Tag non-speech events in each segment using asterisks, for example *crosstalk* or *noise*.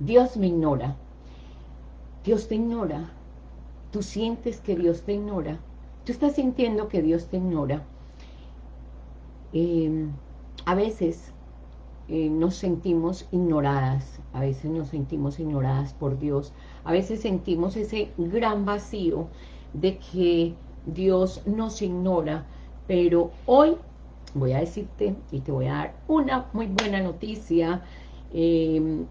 Dios me ignora. Dios te ignora. Tú sientes que Dios te ignora. Tú estás sintiendo que Dios te ignora. Em, a veces eh, nos sentimos ignoradas, a veces nos sentimos ignoradas por Dios, a veces sentimos ese gran vacío de que Dios nos ignora, pero hoy voy a decirte y te voy a dar una muy buena noticia em,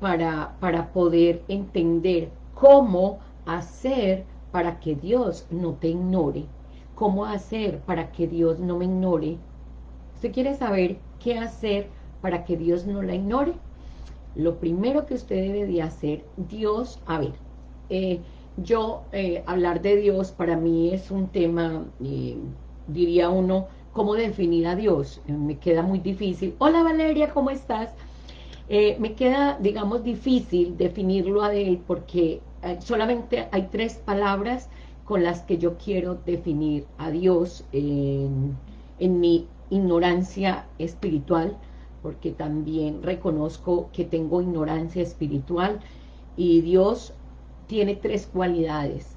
para, para poder entender cómo hacer para que Dios no te ignore, cómo hacer para que Dios no me ignore. ¿Usted quiere saber qué hacer para que Dios no la ignore? Lo primero que usted debe de hacer, Dios, a ver, eh, yo, eh, hablar de Dios para mí es un tema, eh, diría uno, ¿cómo definir a Dios? me queda muy difícil. Hola Valeria, ¿cómo estás? Me queda, digamos, difícil definirlo a Él porque solamente hay tres palabras con las que yo quiero definir a Dios en, en mi ignorancia espiritual, porque también reconozco que tengo ignorancia espiritual y Dios tiene tres cualidades.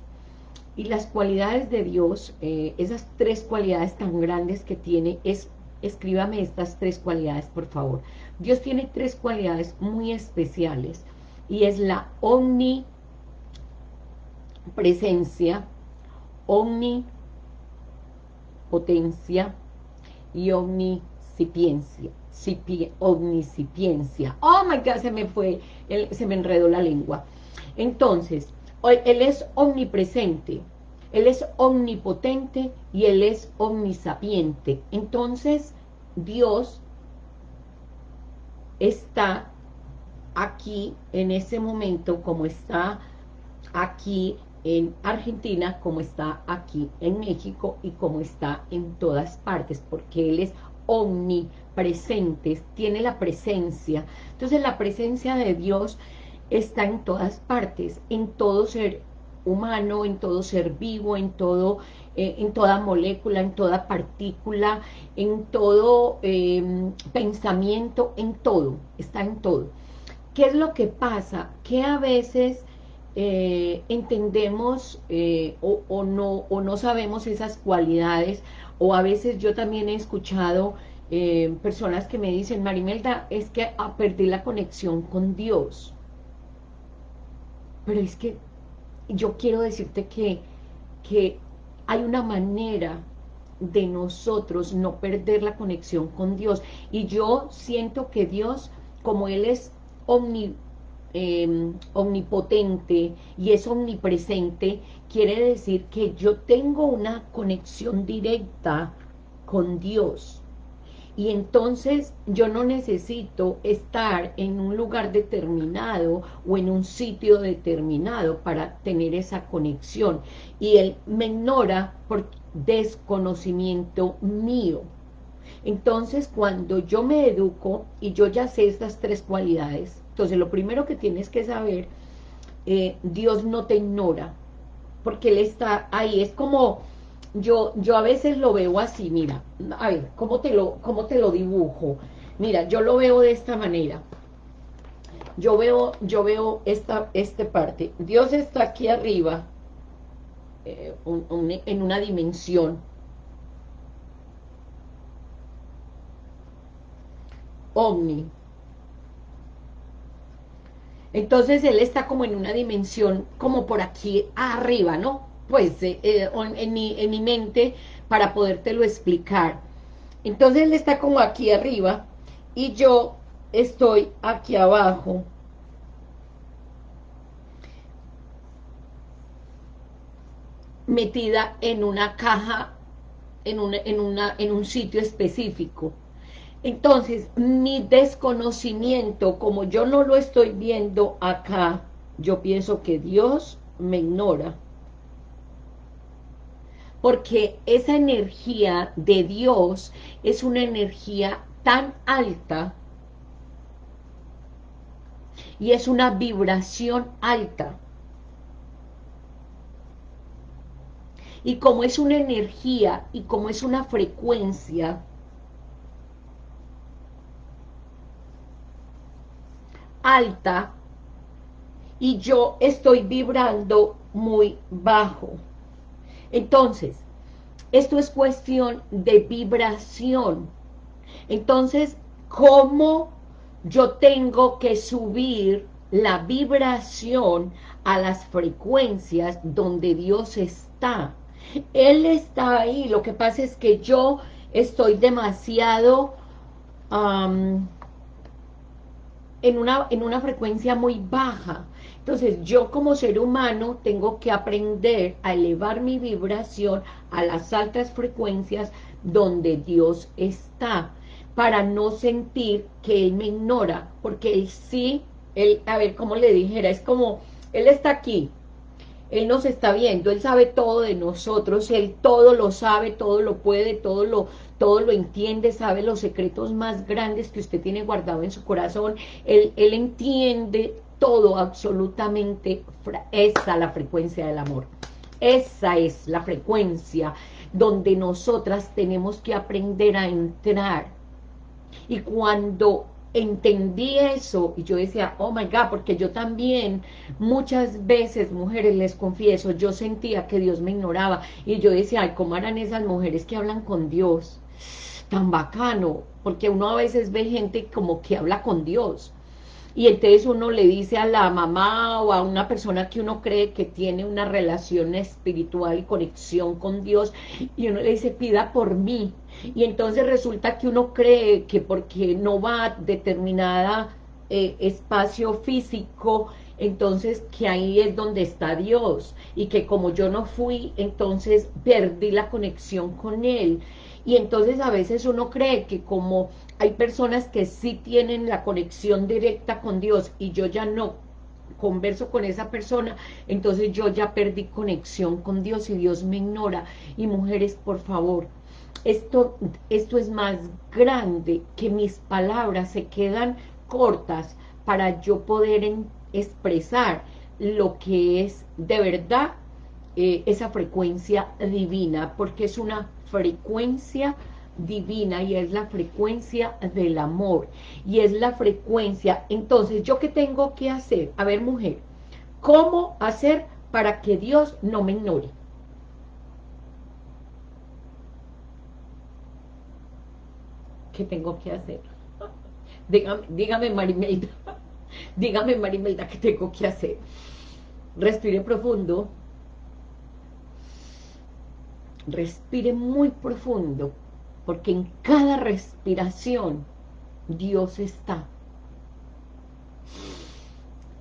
Y las cualidades de Dios, eh, esas tres cualidades tan grandes que tiene, es, escríbame estas tres cualidades, por favor. Dios tiene tres cualidades muy especiales y es la omnipresencia, omnipotencia y omnisipiencia. omnisipiencia. Oh my God, se me fue, se me enredó la lengua. Entonces, Él es omnipresente, Él es omnipotente y Él es omnisapiente. Entonces, Dios está aquí en ese momento como está aquí en Argentina, como está aquí en México y como está en todas partes, porque Él es omnipresente, tiene la presencia. Entonces la presencia de Dios está en todas partes, en todo ser humano, en todo ser vivo, en todo, eh, en toda molécula, en toda partícula, en todo em, pensamiento, en todo, está en todo. ¿Qué es lo que pasa? Que a veces eh, entendemos eh, o, no, o no sabemos esas cualidades, o a veces yo también he escuchado personas que me dicen, Marimelda, es que ah, perdí la conexión con Dios pero es que yo quiero decirte que, que hay una manera de nosotros no perder la conexión con Dios. Y yo siento que Dios, como Él es em, omnipotente y es omnipresente, quiere decir que yo tengo una conexión directa con Dios y entonces yo no necesito estar en un lugar determinado o en un sitio determinado para tener esa conexión. Y él me ignora por desconocimiento mío. Entonces cuando yo me educo y yo ya sé estas tres cualidades, entonces lo primero que tienes que saber, eh, Dios no te ignora, porque Él está ahí, es como yo, yo a veces lo veo así, mira, a ver, ¿cómo te, lo, ¿cómo te lo dibujo? Mira, yo lo veo de esta manera. Yo veo, yo veo esta, esta parte. Dios está aquí arriba, eh, en una dimensión. Omni. Entonces Él está como en una dimensión, como por aquí arriba, ¿no? Pues, eh, eh, en, mi, en mi mente para podértelo explicar. Entonces él está como aquí arriba y yo estoy aquí abajo. metida en una caja, en, una, en, una, en un sitio específico. Entonces, mi desconocimiento, como yo no lo estoy viendo acá, yo pienso que Dios me ignora porque esa energía de Dios es una energía tan alta y es una vibración alta. Y como es una energía y como es una frecuencia, alta, y yo estoy vibrando muy bajo. Entonces, esto es cuestión de vibración. Entonces, ¿cómo yo tengo que subir la vibración a las frecuencias donde Dios está? Él está ahí, lo que pasa es que yo estoy demasiado en, una, en una frecuencia muy baja. Entonces yo como ser humano tengo que aprender a elevar mi vibración a las altas frecuencias donde Dios está, para no sentir que Él me ignora, porque Él sí, Él, a ver, como le dijera, es como, Él está aquí, Él nos está viendo, Él sabe todo de nosotros, Él todo lo sabe, todo lo puede, todo lo, todo lo entiende, sabe los secretos más grandes que usted tiene guardado en su corazón, Él, él entiende todo absolutamente, esa la frecuencia del amor, esa es la frecuencia donde nosotras tenemos que aprender a entrar, y cuando entendí eso, y yo decía, oh my God, porque yo también, muchas veces, mujeres, les confieso, yo sentía que Dios me ignoraba, y yo decía, ay, ¿cómo harán esas mujeres que hablan con Dios? Tan bacano, porque uno a veces ve gente como que habla con Dios, y entonces uno le dice a la mamá o a una persona que uno cree que tiene una relación espiritual y conexión con Dios, y uno le dice, pida por mí, y entonces resulta que uno cree que porque no va a determinada eh, espacio físico, entonces que ahí es donde está Dios, y que como yo no fui, entonces perdí la conexión con Él, y entonces a veces uno cree que como hay personas que sí tienen la conexión directa con Dios y yo ya no converso con esa persona, entonces yo ya perdí conexión con Dios y Dios me ignora. Y mujeres, por favor, esto, esto es más grande que mis palabras se quedan cortas para yo poder expresar lo que es de verdad eh, esa frecuencia divina, porque es una frecuencia divina y es la frecuencia del amor y es la frecuencia, entonces ¿yo qué tengo que hacer? A ver mujer, ¿cómo hacer para que Dios no me ignore? ¿Qué tengo que hacer? *laughs* Dígame, dígame Marimelda, *laughs* dígame Marimelda, ¿qué tengo que hacer? Respire profundo, respire muy profundo, porque en cada respiración Dios está.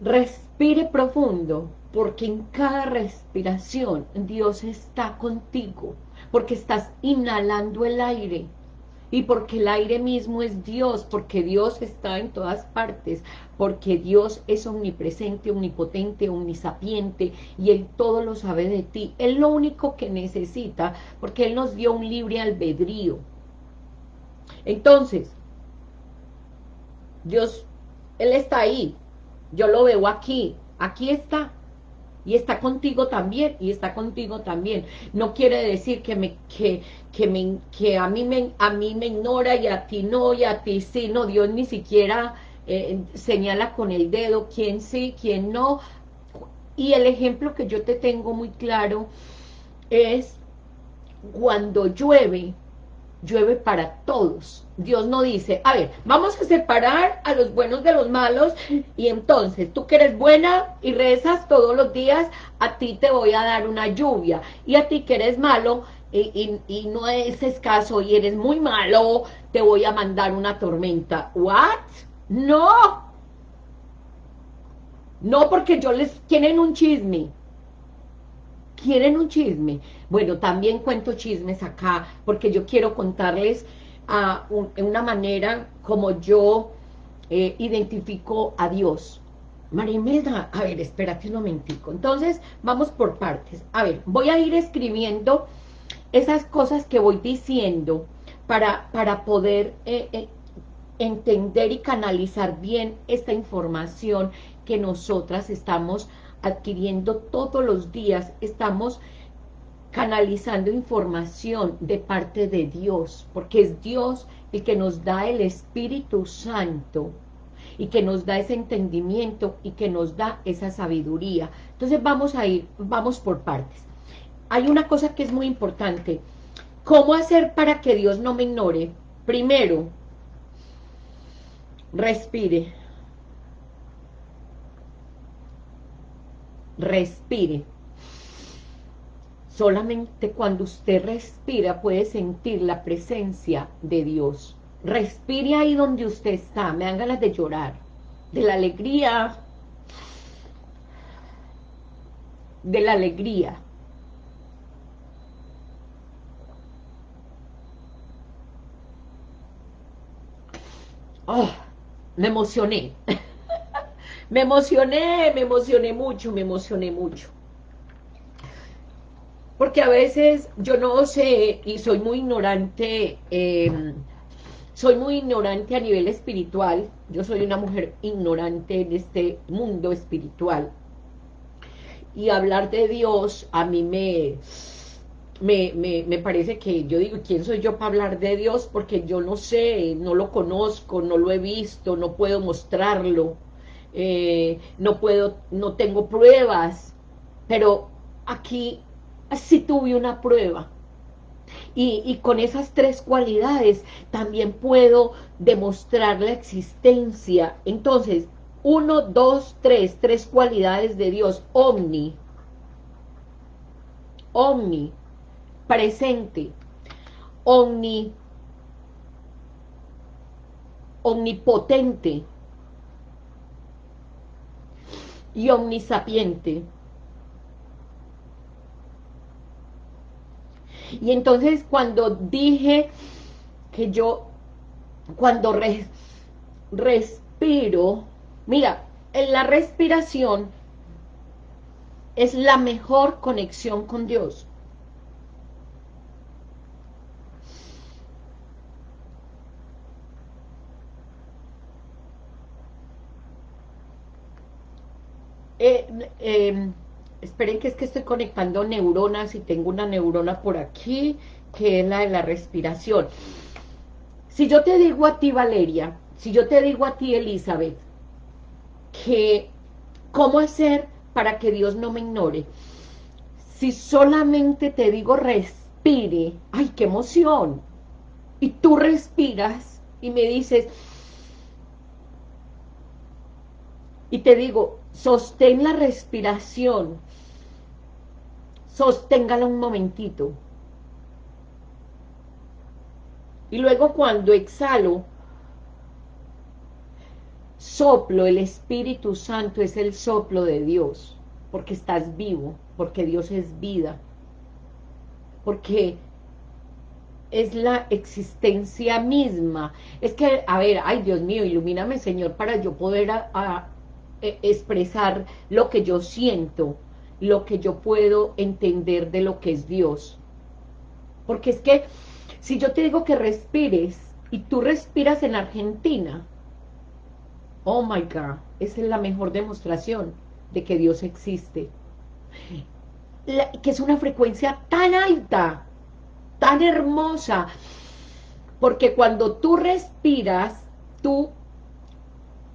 Respire profundo, porque en cada respiración Dios está contigo, porque estás inhalando el aire, y porque el aire mismo es Dios, porque Dios está en todas partes, porque Dios es omnipresente, omnipotente, omnisapiente, y Él todo lo sabe de ti. Él lo único que necesita, porque Él nos dio un libre albedrío, entonces, Dios, Él está ahí, yo lo veo aquí, aquí está, y está contigo también, y está contigo también. No quiere decir que me, que, que me, que a mí me, a mí me ignora y a ti no, y a ti sí, no, Dios ni siquiera eh, señala con el dedo quién sí, quién no, y el ejemplo que yo te tengo muy claro es cuando llueve, llueve para todos. Dios no dice, a ver, vamos a separar a los buenos de los malos y entonces tú que eres buena y rezas todos los días, a ti te voy a dar una lluvia y a ti que eres malo y, no es escaso y eres muy malo, te voy a mandar una tormenta. ¿What? No. No porque yo les quieren un chisme. ¿Quieren un chisme? Bueno, también cuento chismes acá, porque yo quiero contarles a una manera como yo eh, identifico a Dios. María a ver, espérate un momentico. Entonces, vamos por partes. A ver, voy a ir escribiendo esas cosas que voy diciendo para, para poder eh, eh, entender y canalizar bien esta información que nosotras estamos adquiriendo todos los días, estamos canalizando información de parte de Dios, porque es Dios el que nos da el Espíritu Santo, y que nos da ese entendimiento y que nos da esa sabiduría. Entonces vamos a ir, vamos por partes. Hay una cosa que es muy importante. ¿Cómo hacer para que Dios no me ignore? Primero, respire. Respire. Solamente cuando usted respira puede sentir la presencia de Dios. Respire ahí donde usted está. Me dan ganas de llorar. De la alegría. De la alegría. Oh, me emocioné. *laughs* me emocioné, me emocioné mucho, me emocioné mucho. Porque a veces yo no sé y soy muy ignorante, em, soy muy ignorante a nivel espiritual, yo soy una mujer ignorante en este mundo espiritual. Y hablar de Dios a mí me, me, me, parece que yo digo, ¿quién soy yo para hablar de Dios? Porque yo no sé, no lo conozco, no lo he visto, no puedo mostrarlo, eh, no puedo, no tengo pruebas, pero aquí sí tuve una prueba. Y, y, con esas tres cualidades también puedo demostrar la existencia. Entonces, uno, dos, tres, tres cualidades de Dios. Omni. Omni. Presente. Omni. Omnipotente. Y omnisapiente. Y entonces cuando dije que yo, cuando respiro, mira, en la respiración es la mejor conexión con Dios. Eh, eh, esperen que es que estoy conectando neuronas y tengo una neurona por aquí, que es la de la respiración. Si yo te digo a ti, Valeria, si yo te digo a ti, Elizabeth, que cómo hacer para que Dios no me ignore, si solamente te digo respire, ¡ay, qué emoción! Y tú respiras y me dices, y te digo, sostén la respiración, sosténgala un momentito. Y luego cuando exhalo, soplo, el Espíritu Santo es el soplo de Dios, porque estás vivo, porque Dios es vida, porque es la existencia misma. Es que, a ver, ay Dios mío, ilumíname Señor para yo poder e, expresar lo que yo siento, lo que yo puedo entender de lo que es Dios. Porque es que si yo te digo que respires y tú respiras en Argentina, oh my God, esa es la mejor demostración de que Dios existe. que es una frecuencia tan alta, tan hermosa, porque cuando tú respiras, tú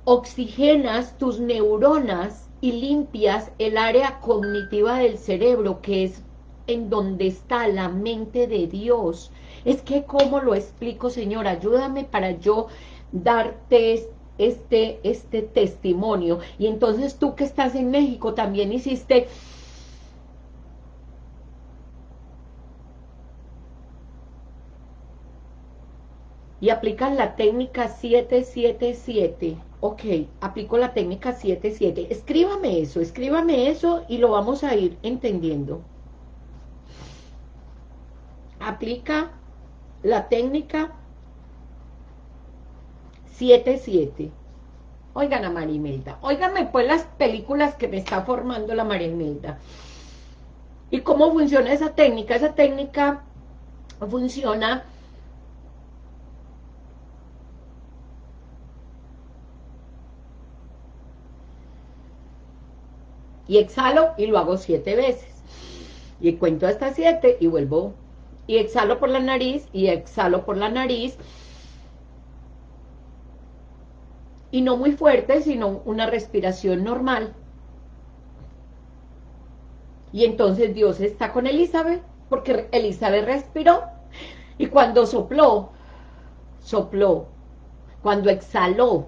oxigenas tus neuronas y limpias el área cognitiva del cerebro, que es en donde está la mente de Dios. Es que, ¿cómo lo explico, Señor? Ayúdame para yo darte este, este testimonio. Y entonces tú que estás en México también hiciste... Y aplicas la técnica 777 Ok, aplico la técnica 7-7. Escríbame eso, escríbame eso y lo vamos a ir entendiendo. Aplica la técnica 7-7. Oigan a Marimelda, oiganme pues las películas que me está formando la Marimelda. ¿Y cómo funciona esa técnica? Esa técnica funciona y exhalo y lo hago siete veces. Y cuento hasta siete y vuelvo. Y exhalo por la nariz y exhalo por la nariz. y no muy fuerte, sino una respiración normal. Y entonces Dios está con Elizabeth, porque Elizabeth respiró, y cuando sopló, sopló, cuando exhaló,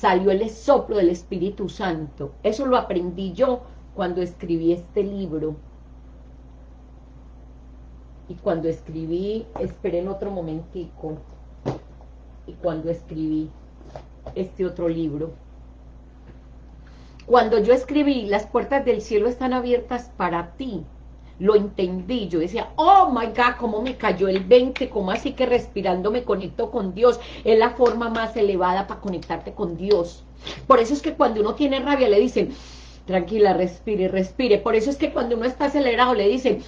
salió el soplo del Espíritu Santo. Eso lo aprendí yo cuando escribí este libro. Y cuando escribí, esperen otro momentico, y cuando escribí este otro libro. Cuando yo escribí, las puertas del cielo están abiertas para ti, lo entendí, yo decía, oh my God, cómo me cayó el 20, cómo así que respirando me conecto con Dios, es la forma más elevada para conectarte con Dios. Por eso es que cuando uno tiene rabia le dicen, tranquila, respire, respire. Por eso es que cuando uno está acelerado le dicen,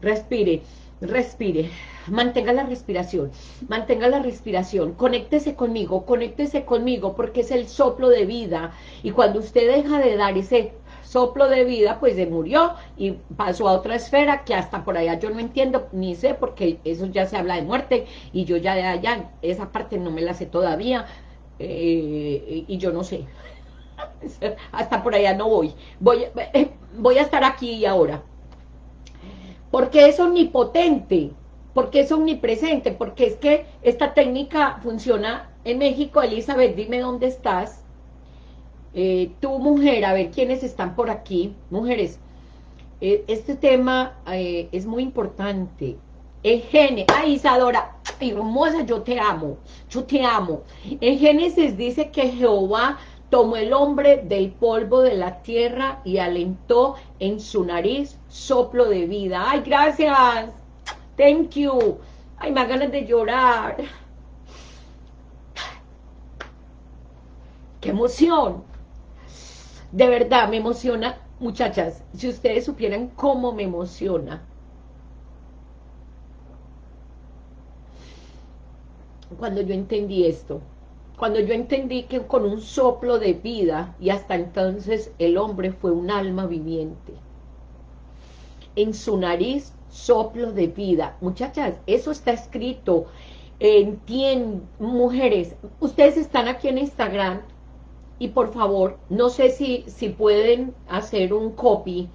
respire, respire, mantenga la respiración, mantenga la respiración, conéctese conmigo, conéctese conmigo, porque es el soplo de vida, y cuando usted deja de dar ese soplo de vida, pues se murió y pasó a otra esfera que hasta por allá yo no entiendo, ni sé, porque eso ya se habla de muerte, y yo ya de allá, esa parte no me la sé todavía, eh, y yo no sé, *laughs* hasta por allá no voy, voy, eh, voy a estar aquí y ahora, porque es omnipotente, porque es omnipresente, porque es que esta técnica funciona en México, Elizabeth, dime dónde estás, eh, tu mujer, a ver quiénes están por aquí, mujeres, eh, este tema eh, es muy importante, en Génesis, ay Isadora, hermosa, yo te amo, yo te amo, en Génesis dice que Jehová tomó el hombre del polvo de la tierra y alentó en su nariz soplo de vida. ¡Ay, gracias! Thank you. Ay, me ganas de llorar. ¡Qué emoción! De verdad, me emociona. Muchachas, si ustedes supieran cómo me emociona. Cuando yo entendí esto cuando yo entendí que con un soplo de vida, y hasta entonces el hombre fue un alma viviente, en su nariz soplo de vida. Muchachas, eso está escrito, entienden, mujeres, ustedes están aquí en Instagram, y por favor, no sé si, si pueden hacer un copy,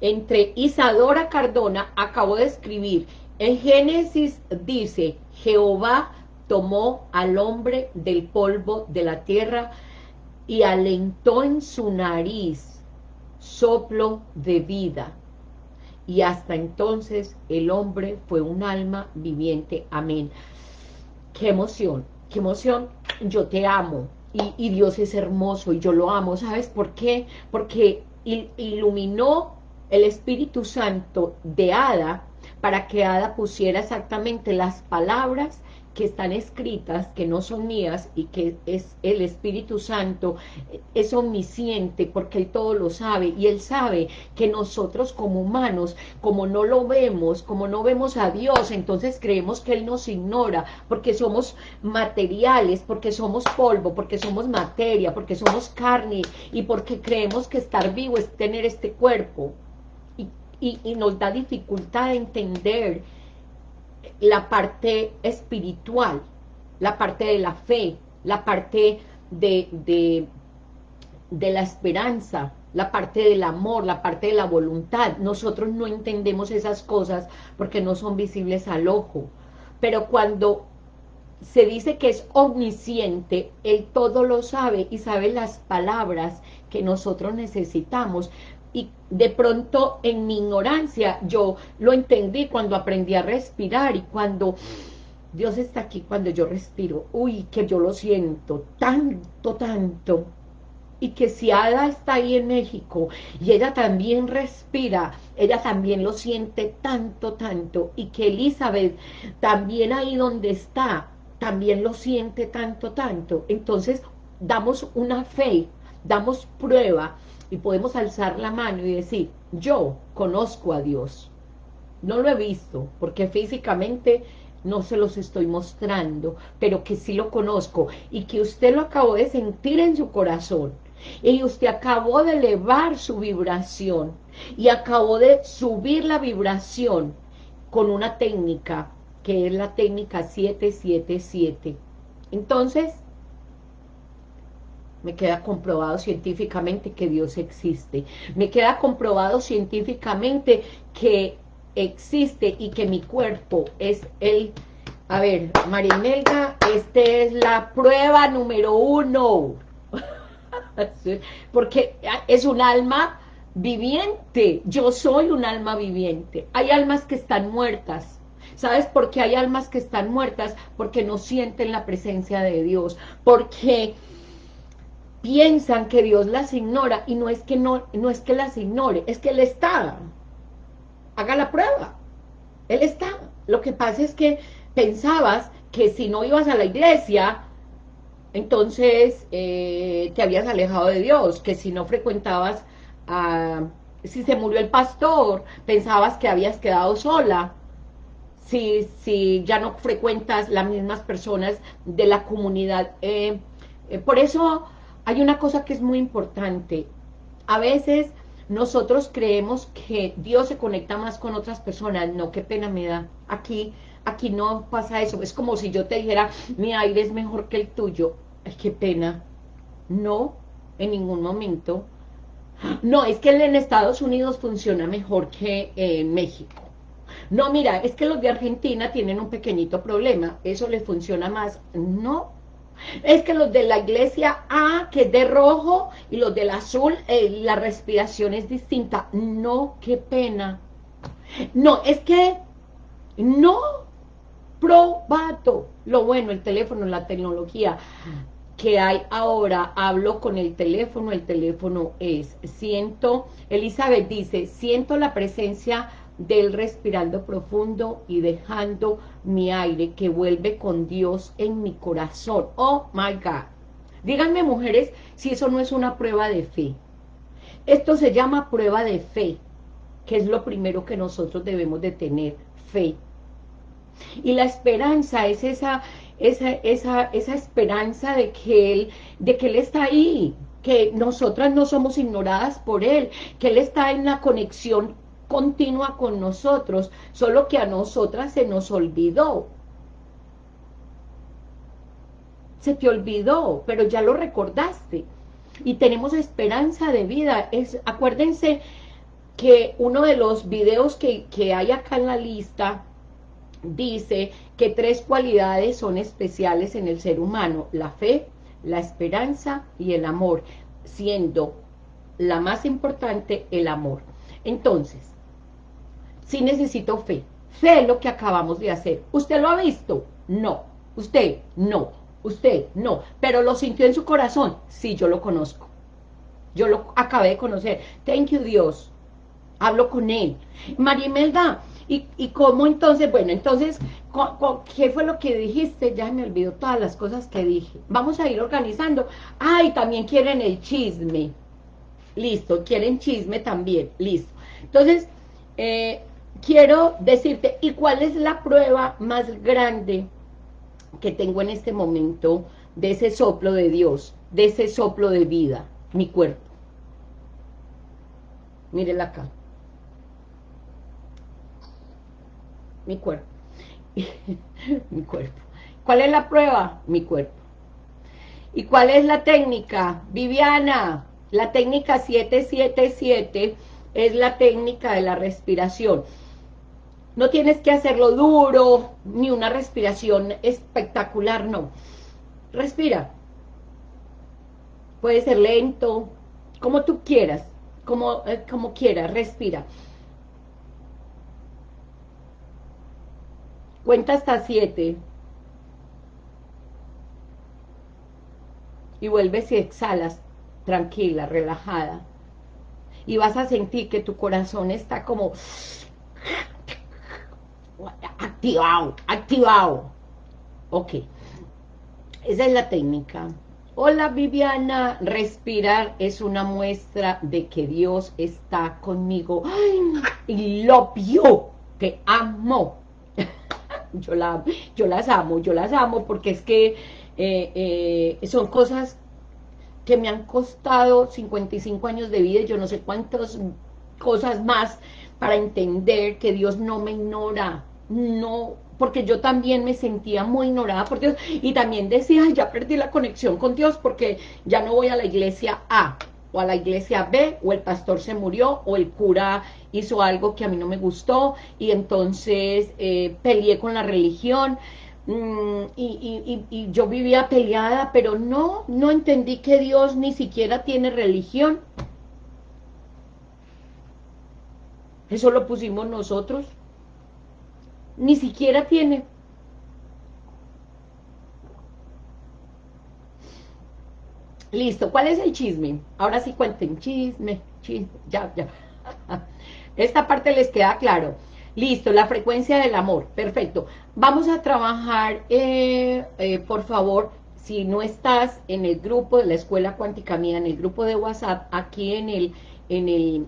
entre Isadora Cardona, acabo de escribir, en Génesis dice, Jehová tomó al hombre del polvo de la tierra y alentó en su nariz soplo de vida. Y hasta entonces el hombre fue un alma viviente. Amén. Qué emoción, qué emoción. Yo te amo. Y, Dios es hermoso y yo lo amo. ¿Sabes por qué? Porque iluminó el Espíritu Santo de Ada para que Ada pusiera exactamente las palabras que están escritas, que no son mías y que es el Espíritu Santo, es omnisciente porque Él todo lo sabe y Él sabe que nosotros como humanos, como no lo vemos, como no vemos a Dios, entonces creemos que Él nos ignora porque somos materiales, porque somos polvo, porque somos materia, porque somos carne y porque creemos que estar vivo es tener este cuerpo. Y, nos da dificultad de entender la parte espiritual, la parte de la fe, la parte de, de, de la esperanza, la parte del amor, la parte de la voluntad. Nosotros no entendemos esas cosas porque no son visibles al ojo. Pero cuando se dice que es omnisciente, Él todo lo sabe y sabe las palabras que nosotros necesitamos y de pronto en mi ignorancia yo lo entendí cuando aprendí a respirar y cuando Dios está aquí cuando yo respiro, uy, que yo lo siento tanto, tanto, y que si Ada está ahí en México y ella también respira, ella también lo siente tanto, tanto, y que Elizabeth también ahí donde está, también lo siente tanto, tanto, entonces damos una fe, damos prueba y podemos alzar la mano y decir, yo conozco a Dios. No lo he visto, porque físicamente no se los estoy mostrando, pero que sí lo conozco y que usted lo acabó de sentir en su corazón y usted acabó de elevar su vibración y acabó de subir la vibración con una técnica que es la técnica 777. Entonces, me queda comprobado científicamente que Dios existe. Me queda comprobado científicamente que existe y que mi cuerpo es el... A ver, Marimelga, esta es la prueba número uno. *laughs* Porque es un alma viviente. Yo soy un alma viviente. Hay almas que están muertas. ¿Sabes por qué hay almas que están muertas? Porque no sienten la presencia de Dios. Porque piensan que Dios las ignora y no es que no, no es que las ignore, es que Él está. Haga la prueba. Él está. Lo que pasa es que pensabas que si no ibas a la iglesia, entonces eh, te habías alejado de Dios, que si no frecuentabas, si se murió el pastor, pensabas que habías quedado sola, si, si ya no frecuentas las mismas personas de la comunidad. Eh, eh, por eso hay una cosa que es muy importante. A veces nosotros creemos que Dios se conecta más con otras personas. No, qué pena me da. Aquí, aquí no pasa eso. Es como si yo te dijera, mi aire es mejor que el tuyo. Ay, qué pena. No, en ningún momento. No, es que en Estados Unidos funciona mejor que en México. No, mira, es que los de Argentina tienen un pequeñito problema. Eso les funciona más. No, es que los de la iglesia A, que es de rojo, y los del azul, eh, la respiración es distinta. No, qué pena. No, es que no probato. Lo bueno, el teléfono, la tecnología que hay ahora, hablo con el teléfono, el teléfono es, siento, Elizabeth dice, siento la presencia del respirando profundo y dejando mi aire que vuelve con Dios en mi corazón. Oh my God. Díganme mujeres si eso no es una prueba de fe. Esto se llama prueba de fe, que es lo primero que nosotros debemos de tener, fe. Y la esperanza es esa, esa, esa, esa esperanza de que, él, de que Él está ahí, que nosotras no somos ignoradas por Él, que Él está en la conexión continua con nosotros, solo que a nosotras se nos olvidó. Se te olvidó, pero ya lo recordaste. Y tenemos esperanza de vida. Es, acuérdense que uno de los videos que, que hay acá en la lista dice que tres cualidades son especiales en el ser humano, la fe, la esperanza y el amor, siendo la más importante el amor. Entonces, sí necesito fe. Fe es lo que acabamos de hacer. ¿Usted lo ha visto? No. ¿Usted? No. ¿Usted? No. ¿Pero lo sintió en su corazón? Sí, yo lo conozco. Yo lo acabé de conocer. Thank you, Dios. Hablo con él. Marimelda, ¿y, ¿y cómo entonces? Bueno, entonces, ¿qué fue lo que dijiste? Ya me olvidó todas las cosas que dije. Vamos a ir organizando. Ay, también quieren el chisme. Listo, quieren chisme también. Listo. Entonces, eh, quiero decirte, ¿y cuál es la prueba más grande que tengo en este momento de ese soplo de Dios, de ese soplo de vida? Mi cuerpo. Mírenla acá. Mi cuerpo. *laughs* mi cuerpo. ¿Cuál es la prueba? Mi cuerpo. ¿Y cuál es la técnica? Viviana, la técnica 777 es la técnica de la respiración. No tienes que hacerlo duro, ni una respiración espectacular, no. Respira. Puede ser lento, como tú quieras, como, eh, como quieras, respira. Cuenta hasta siete. Y vuelves y exhalas, tranquila, relajada. Y vas a sentir que tu corazón está como activado, activado. Ok, esa es la técnica. Hola Viviana, respirar es una muestra de que Dios está conmigo. y lo vio, que amo. *laughs* yo, la, yo las amo, yo las amo porque es que eh, eh, son cosas que me han costado 55 años de vida y yo no sé cuántas cosas más para entender que Dios no me ignora, no porque yo también me sentía muy ignorada por Dios, y también decía, ya perdí la conexión con Dios, porque ya no voy a la iglesia A, o a la iglesia B, o el pastor se murió, o el cura hizo algo que a mí no me gustó, y entonces eh, peleé con la religión, mm, y, y yo vivía peleada, pero no, no entendí que Dios ni siquiera tiene religión, eso lo pusimos nosotros, ni siquiera tiene. Listo, ¿cuál es el chisme? Ahora sí cuenten, chisme, chisme, ya, ya. *laughs* Esta parte les queda claro. Listo, la frecuencia del amor, perfecto. Vamos a trabajar, eh, eh, por favor, si no estás en el grupo de la Escuela Cuántica Mía, en el grupo de WhatsApp, aquí en el, en el,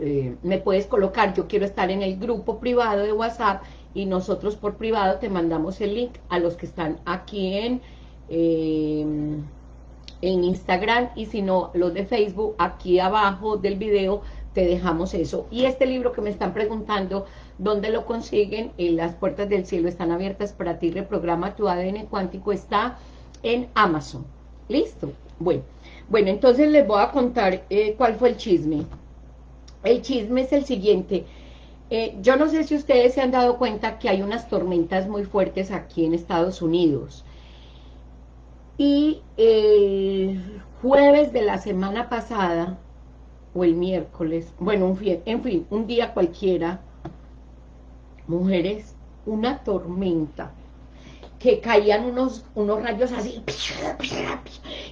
eh, me puedes colocar, yo quiero estar en el grupo privado de WhatsApp, y nosotros por privado te mandamos el link a los que están aquí en, em, en Instagram y si no, los de Facebook, aquí abajo del video te dejamos eso. Y este libro que me están preguntando, ¿dónde lo consiguen? En las puertas del cielo están abiertas para ti, reprograma tu ADN cuántico, está en Amazon. ¿Listo? Bueno, bueno entonces les voy a contar eh, cuál fue el chisme. El chisme es el siguiente. Eh, yo no sé si ustedes se han dado cuenta que hay unas tormentas muy fuertes aquí en Estados Unidos. Y el jueves de la semana pasada, o el miércoles, bueno, un en fin, un día cualquiera, mujeres, una tormenta, que caían unos, unos rayos así,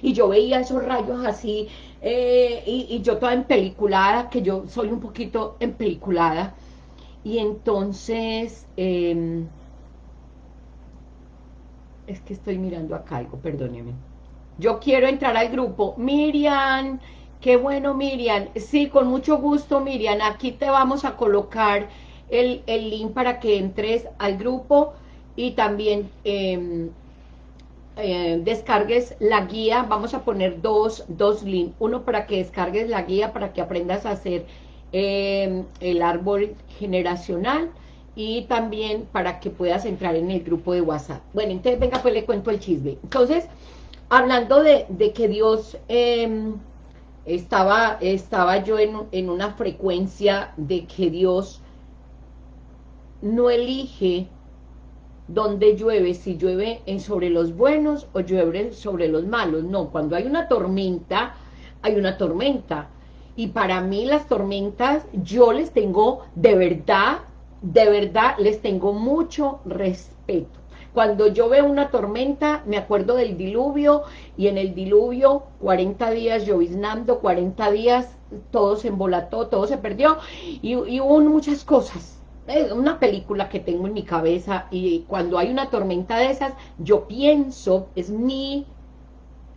y yo veía esos rayos así, eh, y, y, yo toda empeliculada, que yo soy un poquito empeliculada, y entonces, em, es que estoy mirando acá algo, perdóneme. Yo quiero entrar al grupo. Miriam, qué bueno Miriam. Sí, con mucho gusto Miriam. Aquí te vamos a colocar el, link para que entres al grupo y también em, eh, descargues la guía. Vamos a poner dos, dos links. Uno para que descargues la guía, para que aprendas a hacer Em, el árbol generacional y también para que puedas entrar en el grupo de WhatsApp. Bueno, entonces venga pues le cuento el chisme. Entonces, hablando de, que Dios em, estaba, estaba yo en, en una frecuencia de que Dios no elige dónde llueve, si llueve sobre los buenos o llueve sobre los malos. No, cuando hay una tormenta, hay una tormenta. Y para mí las tormentas, yo les tengo de verdad, de verdad, les tengo mucho respeto. Cuando yo veo una tormenta, me acuerdo del diluvio, y en el diluvio, 40 días lloviznando, 40 días, todo se embolató, todo se perdió, y, hubo muchas cosas. Es una película que tengo en mi cabeza, y cuando hay una tormenta de esas, yo pienso, es mi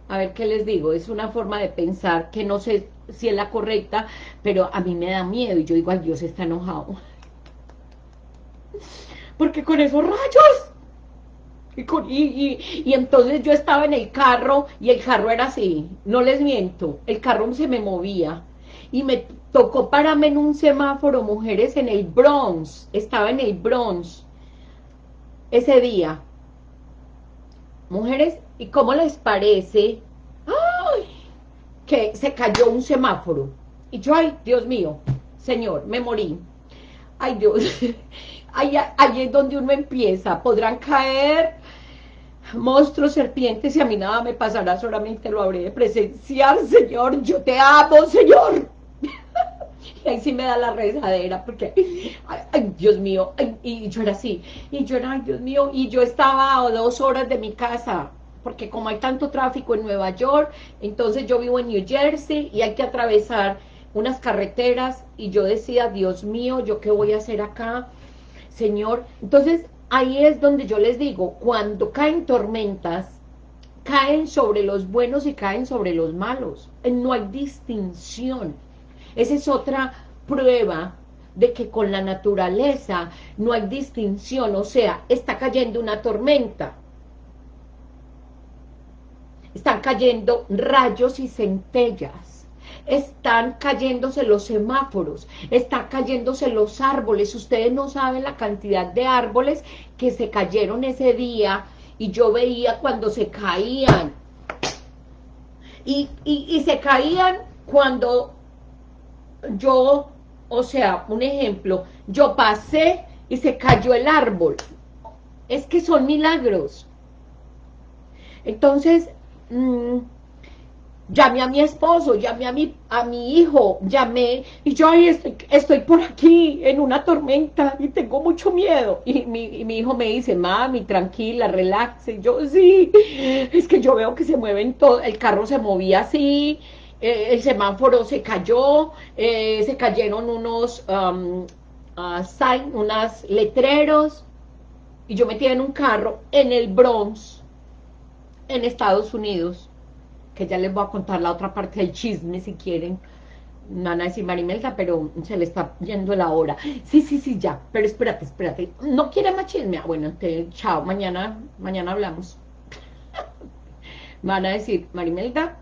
a ver qué les digo, es una forma de pensar que no sé si es la correcta, pero a mí me da miedo y yo digo, Dios está enojado. Porque con esos rayos, y, y, entonces yo estaba en el carro y el carro era así, no les miento, el carro se me movía y me tocó pararme en un semáforo, mujeres, en el Bronx, estaba en el Bronx ese día. Mujeres, ¿y cómo les parece que se cayó un semáforo. Y yo, ay, Dios mío, Señor, me morí. Ay, Dios, *laughs* ahí, ahí es donde uno empieza. Podrán caer monstruos, serpientes, y a mí nada me pasará, solamente lo habré de presenciar, Señor. Yo te amo, Señor. *laughs* y ahí sí me da la rezadera, porque, ay, Dios mío, y yo era así, y yo era, ay, Dios mío, y yo estaba a dos horas de mi casa, porque como hay tanto tráfico en Nueva York, entonces yo vivo en New Jersey y hay que atravesar unas carreteras y yo decía, Dios mío, ¿yo qué voy a hacer acá? Señor, entonces ahí es donde yo les digo, cuando caen tormentas, caen sobre los buenos y caen sobre los malos, no hay distinción, esa es otra prueba de que con la naturaleza no hay distinción, o sea, está cayendo una tormenta, están cayendo rayos y centellas. están cayéndose los semáforos, están cayéndose los árboles, ustedes no saben la cantidad de árboles que se cayeron ese día, y yo veía cuando se caían, y, y se caían cuando yo, o sea, un ejemplo, yo pasé y se cayó el árbol, es que son milagros, entonces, mmm, llamé a mi esposo, llamé a mi, a mi hijo, llamé, y yo ahí estoy, estoy por aquí en una tormenta y tengo mucho miedo. Y mi, mi hijo me dice, mami, tranquila, relaxe. Y yo, sí, es que yo veo que se mueven todo, el carro se movía así, eh, el semáforo se cayó, eh, se cayeron unos um, uh, sign, unos letreros, y yo metía en un carro en el Bronx, en Estados Unidos, que ya les voy a contar la otra parte del chisme si quieren, no van a decir Marimelda, pero se le está yendo la hora. Sí, sí, sí, ya, pero espérate, espérate. ¿No quiere más chisme? Ah, bueno, entonces, chao, mañana, mañana hablamos. *laughs* van a decir, Marimelda,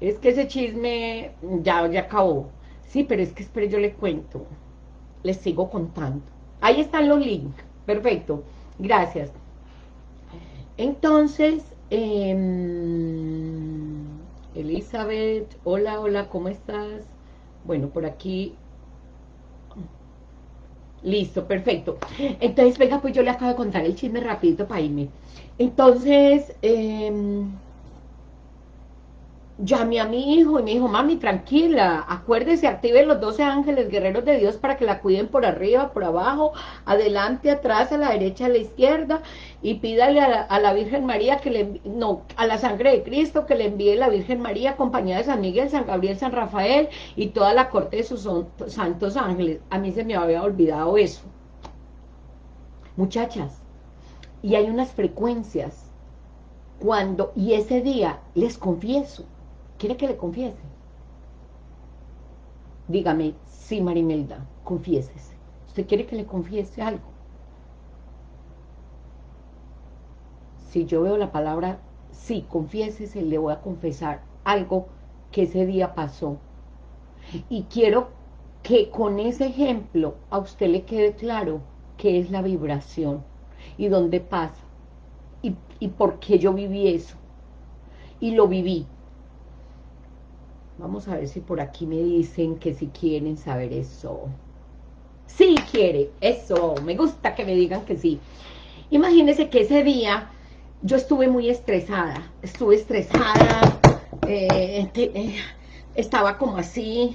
es que ese chisme ya, ya acabó. Sí, pero es que espere, yo le cuento. Les sigo contando. Ahí están los links. Perfecto. Gracias. Entonces, eh, Elizabeth, hola, hola, ¿cómo estás? Bueno, por aquí... Listo, perfecto. Entonces, venga, pues yo le acabo de contar el chisme rapidito para irme. Entonces, eh, llamé a mi hijo y me dijo, mami, tranquila, acuérdese, active los 12 ángeles guerreros de Dios para que la cuiden por arriba, por abajo, adelante, atrás, a la derecha, a la izquierda, y pídale a la, Virgen María que le, no, a la sangre de Cristo que le envíe la Virgen María acompañada de San Miguel, San Gabriel, San Rafael y toda la corte de sus santos ángeles. A mí se me había olvidado eso. Muchachas, y hay unas frecuencias cuando, y ese día, les confieso, ¿Quiere que le confiese? Dígame, sí, Marimelda, confiésese. ¿Usted quiere que le confiese algo? Si yo veo la palabra, sí, confiésese, le voy a confesar algo que ese día pasó. Y quiero que con ese ejemplo a usted le quede claro qué es la vibración y dónde pasa y, y por qué yo viví eso. Y lo viví, Vamos a ver si por aquí me dicen que si quieren saber eso. Sí quiere, eso, me gusta que me digan que sí. Imagínense que ese día yo estuve muy estresada, estuve estresada, eh, eh, estaba como así,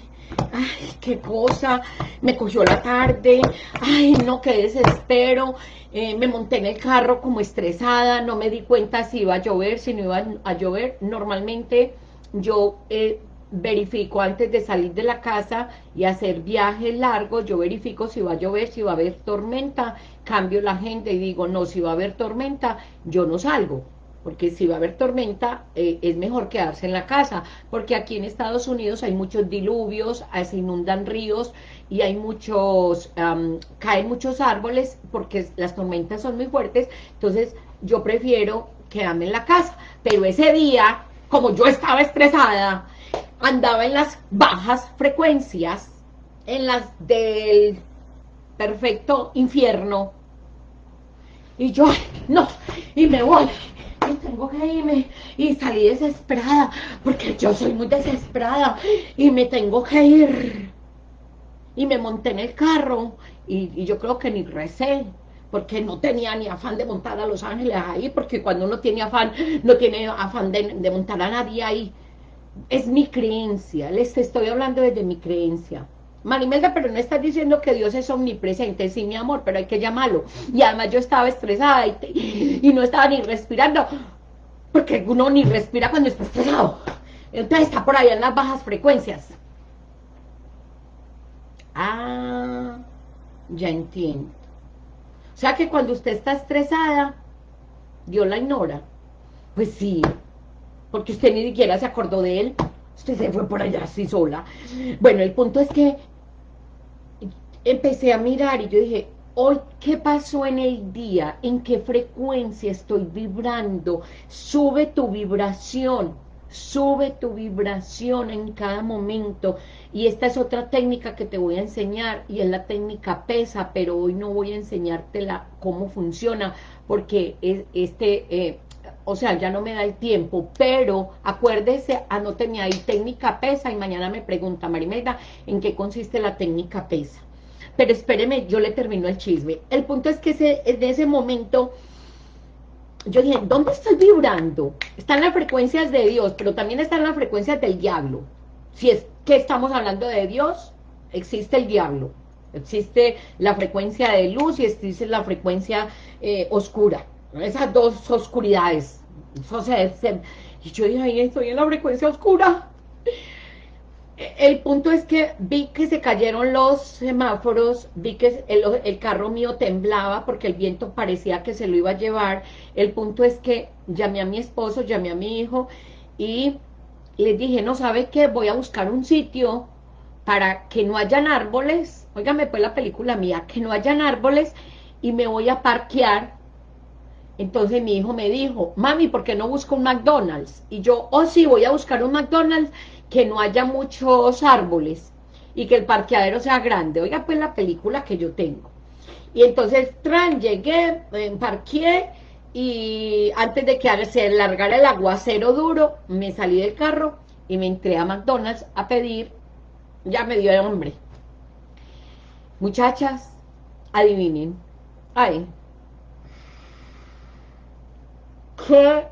ay, qué cosa, me cogió la tarde, ay, no, qué desespero, eh, me monté en el carro como estresada, no me di cuenta si iba a llover, si no iba a llover, normalmente yo verifico antes de salir de la casa y hacer viajes largos, yo verifico si va a llover, si va a haber tormenta, cambio la agenda y digo, no, si va a haber tormenta, yo no salgo, porque si va a haber tormenta, eh, es mejor quedarse en la casa, porque aquí en Estados Unidos hay muchos diluvios, ah, se inundan ríos y hay muchos, caen muchos árboles, porque las tormentas son muy fuertes, entonces yo prefiero quedarme en la casa, pero ese día, como yo estaba estresada, andaba en las bajas frecuencias, en las del perfecto infierno, y yo, no, y me voy, y tengo que irme, y salí desesperada, porque yo soy muy desesperada, y me tengo que ir, y me monté en el carro, y, yo creo que ni recé, porque no tenía ni afán de montar a Los Ángeles ahí, porque cuando uno tiene afán, no tiene afán de montar a nadie ahí, es mi creencia, les estoy hablando desde mi creencia. Marimelda, pero no estás diciendo que Dios es omnipresente, sí, mi amor, pero hay que llamarlo. Y además yo estaba estresada y, no estaba ni respirando, porque uno ni respira cuando está estresado. Entonces está por ahí en las bajas frecuencias. Ah, ya entiendo. O sea que cuando usted está estresada, Dios la ignora. Pues sí, porque usted ni siquiera se acordó de él, usted se fue por allá así sola. Bueno, el punto es que empecé a mirar y yo dije, hoy, ¿qué pasó en el día? ¿En qué frecuencia estoy vibrando? Sube tu vibración, sube tu vibración en cada momento, y esta es otra técnica que te voy a enseñar, y es la técnica pesa, pero hoy no voy a enseñártela cómo funciona, porque este, eh, o sea, ya no me da el tiempo, pero acuérdese, anóteme ahí técnica pesa, y mañana me pregunta Marimelda, ¿en qué consiste la técnica pesa? Pero espéreme, yo le termino el chisme. El punto es que ese, en ese momento yo dije, ¿dónde estoy vibrando? Están las frecuencias de Dios, pero también están las frecuencias del diablo. Si es que estamos hablando de Dios, existe el diablo. Existe la frecuencia de luz y existe la frecuencia eh, oscura. Esas dos oscuridades. y yo dije, ahí estoy en la frecuencia oscura. El punto es que vi que se cayeron los semáforos, vi que el, carro mío temblaba porque el viento parecía que se lo iba a llevar. El punto es que llamé a mi esposo, llamé a mi hijo y les dije, no sabe qué, voy a buscar un sitio para que no hayan árboles, óigame pues la película mía, que no hayan árboles y me voy a parquear. Entonces mi hijo me dijo, mami, ¿por qué no busco un McDonald's? Y yo, oh sí, voy a buscar un McDonald's que no haya muchos árboles y que el parqueadero sea grande. Oiga, pues la película que yo tengo. Y entonces, tran, llegué, parqué y antes de que se largara el aguacero duro, me salí del carro y me entré a McDonald's a pedir, ya me dio hambre. Muchachas, adivinen. Ay. ¿Qué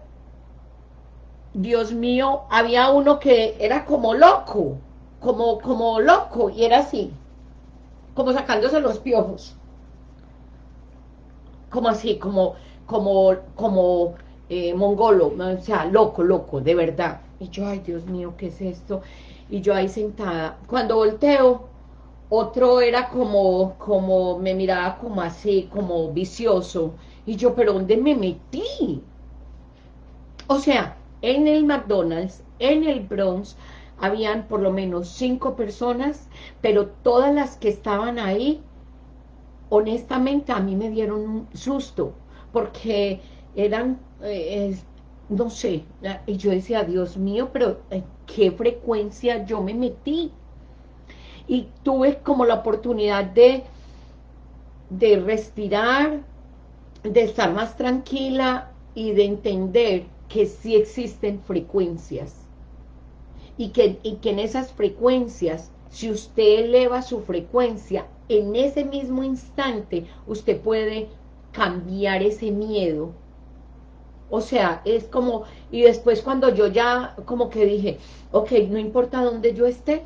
Dios mío, había uno que era como loco, como, como loco, y era así, como sacándose los piojos. Como así, como, como, como eh, mongolo, o sea, loco, loco, de verdad. Y yo, ay, Dios mío, ¿qué es esto? Y yo ahí sentada. Cuando volteo, otro era como, como, me miraba como así, como vicioso. Y yo, ¿pero dónde me metí? O sea, en el McDonald's, en el Bronx, habían por lo menos cinco personas, pero todas las que estaban ahí, honestamente a mí me dieron un susto, porque eran, eh, no sé, y yo decía, Dios mío, pero ¿en qué frecuencia yo me metí? Y tuve como la oportunidad de, de respirar, de estar más tranquila y de entender que sí existen frecuencias y que, que en esas frecuencias, si usted eleva su frecuencia, en ese mismo instante usted puede cambiar ese miedo. O sea, es como, y después cuando yo ya como que dije, ok, no importa dónde yo esté,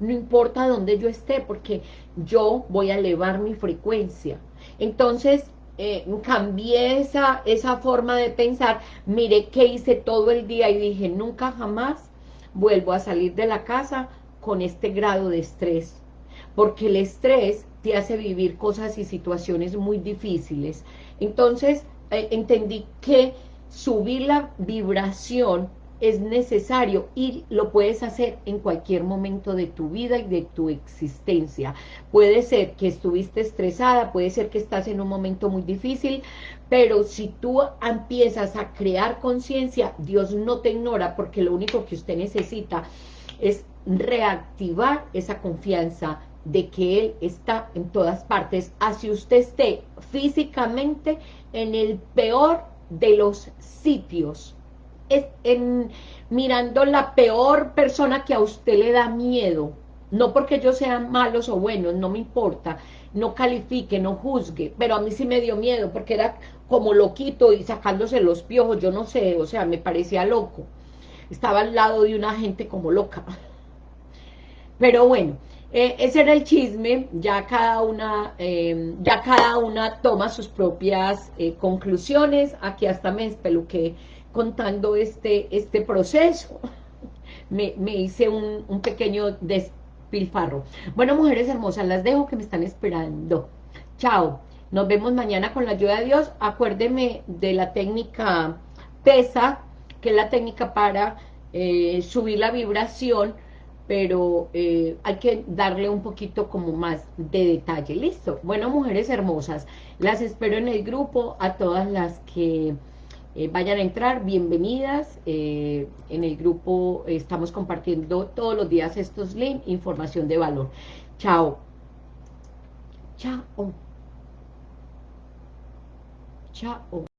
no importa dónde yo esté, porque yo voy a elevar mi frecuencia. Entonces, eh, cambié esa, esa forma de pensar, miré qué hice todo el día y dije, nunca jamás vuelvo a salir de la casa con este grado de estrés, porque el estrés te hace vivir cosas y situaciones muy difíciles. Entonces, eh, entendí que subir la vibración es necesario y lo puedes hacer en cualquier momento de tu vida y de tu existencia. Puede ser que estuviste estresada, puede ser que estás en un momento muy difícil, pero si tú empiezas a crear conciencia, Dios no te ignora porque lo único que usted necesita es reactivar esa confianza de que Él está en todas partes, así usted esté físicamente en el peor de los sitios, en, mirando la peor persona que a usted le da miedo, no porque ellos sean malos o buenos, no me importa, no califique, no juzgue, pero a mí sí me dio miedo, porque era como loquito y sacándose los piojos, yo no sé, o sea, me parecía loco, estaba al lado de una gente como loca, pero bueno, eh, ese era el chisme, ya cada una, eh, ya cada una toma sus propias eh, conclusiones, aquí hasta me espeluqué contando este, este proceso. Me, hice un, pequeño despilfarro. Bueno, mujeres hermosas, las dejo que me están esperando. Chao. Nos vemos mañana con la ayuda de Dios. Acuérdeme de la técnica PESA, que es la técnica para eh, subir la vibración, pero eh, hay que darle un poquito como más de detalle. ¿Listo? Bueno, mujeres hermosas, las espero en el grupo, a todas las que Eh, vayan a entrar, bienvenidas. Eh, en el grupo estamos compartiendo todos los días estos links, información de valor. Chao. Chao. Chao.